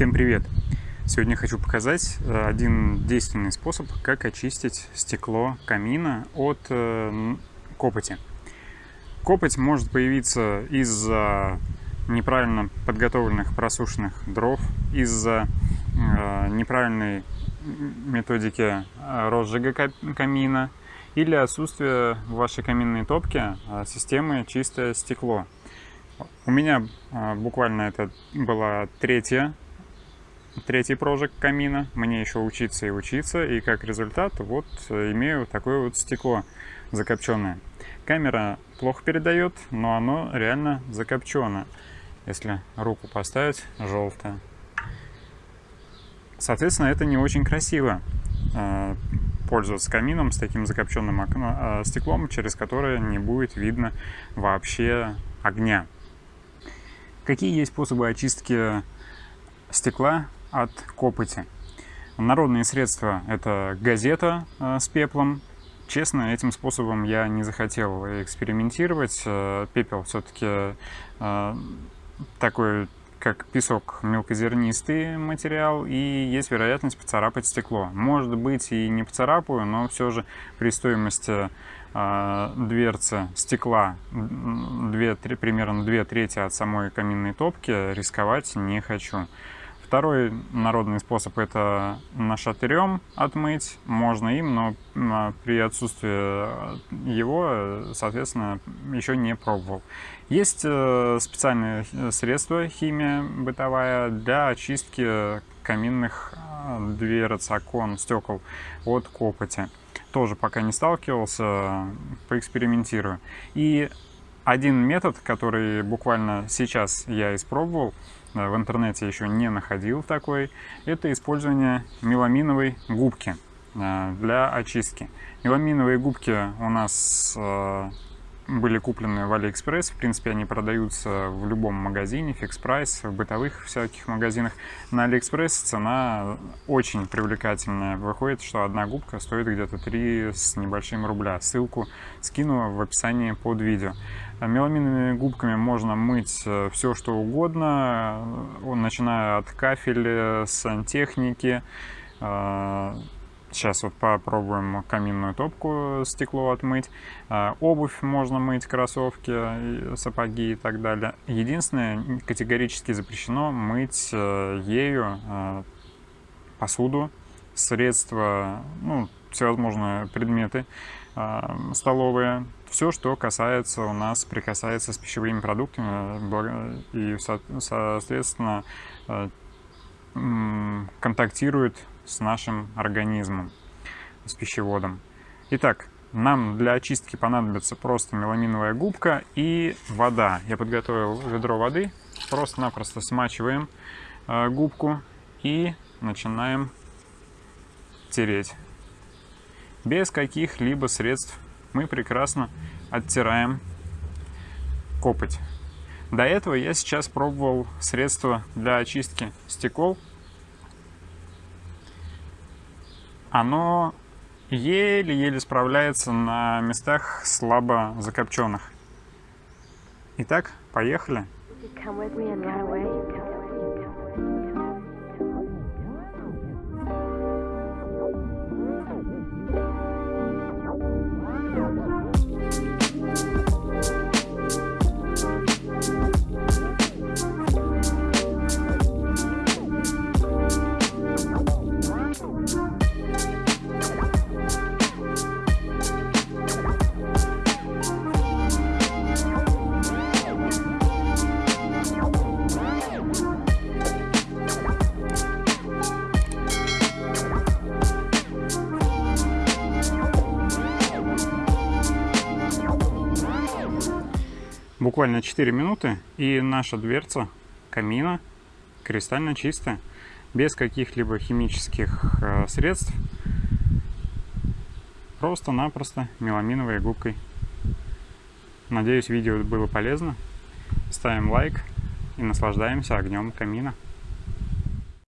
Всем привет! Сегодня хочу показать э, один действенный способ, как очистить стекло камина от э, копоти. Копоть может появиться из-за неправильно подготовленных просушенных дров, из-за э, неправильной методики розжига камина или отсутствия в вашей каминной топке системы чистое стекло. У меня буквально это была третья третий прожиг камина. Мне еще учиться и учиться. И как результат вот имею такое вот стекло закопченное. Камера плохо передает, но оно реально закопчено. Если руку поставить, желтое. Соответственно, это не очень красиво э, пользоваться камином с таким закопченным окно, э, стеклом, через которое не будет видно вообще огня. Какие есть способы очистки стекла от копоти. Народные средства – это газета э, с пеплом. Честно, этим способом я не захотел экспериментировать. Э, пепел все-таки э, такой, как песок, мелкозернистый материал, и есть вероятность поцарапать стекло. Может быть и не поцарапаю, но все же при стоимости дверцы стекла 2, 3, примерно 2 трети от самой каминной топки рисковать не хочу. Второй народный способ это нашатырем отмыть. Можно им, но при отсутствии его, соответственно, еще не пробовал. Есть э, специальные средства, химия бытовая, для очистки каминных а, дверц, окон, стекол от копоти. Тоже пока не сталкивался, поэкспериментирую. И один метод, который буквально сейчас я испробовал, Э, в интернете еще не находил такой, это использование меламиновой губки э, для очистки. Меламиновые губки у нас э, были куплены в Алиэкспресс. В принципе, они продаются в любом магазине, Fix Price, в бытовых всяких магазинах. На Алиэкспресс цена очень привлекательная. Выходит, что одна губка стоит где-то 3 с небольшим рубля. Ссылку скину в описании под видео. Меламиновыми губками можно мыть э, все, что угодно, э, начиная от кафеля, сантехники. Сейчас э, вот попробуем каминную топку, стекло отмыть. Обувь можно мыть, кроссовки, сапоги и так далее. Единственное, категорически запрещено мыть ею посуду, средства, ну, всевозможные предметы столовые, все, что касается у нас, прикасается с пищевыми продуктами и, соответственно, э, контактирует с нашим организмом, с пищеводом. Итак, нам для очистки понадобится просто меламиновая губка и вода. Я подготовил ведро воды, просто-напросто смачиваем э, губку и начинаем тереть. Без каких-либо средств мы прекрасно оттираем копоть. До этого я сейчас пробовал средство для очистки стекол. Оно еле-еле справляется на местах слабо закопченных. Итак, поехали. Буквально 4 минуты, и наша дверца камина кристально чистая, без каких-либо химических э, средств, просто-напросто меламиновой губкой. Надеюсь, видео было полезно. Ставим лайк и наслаждаемся огнем камина.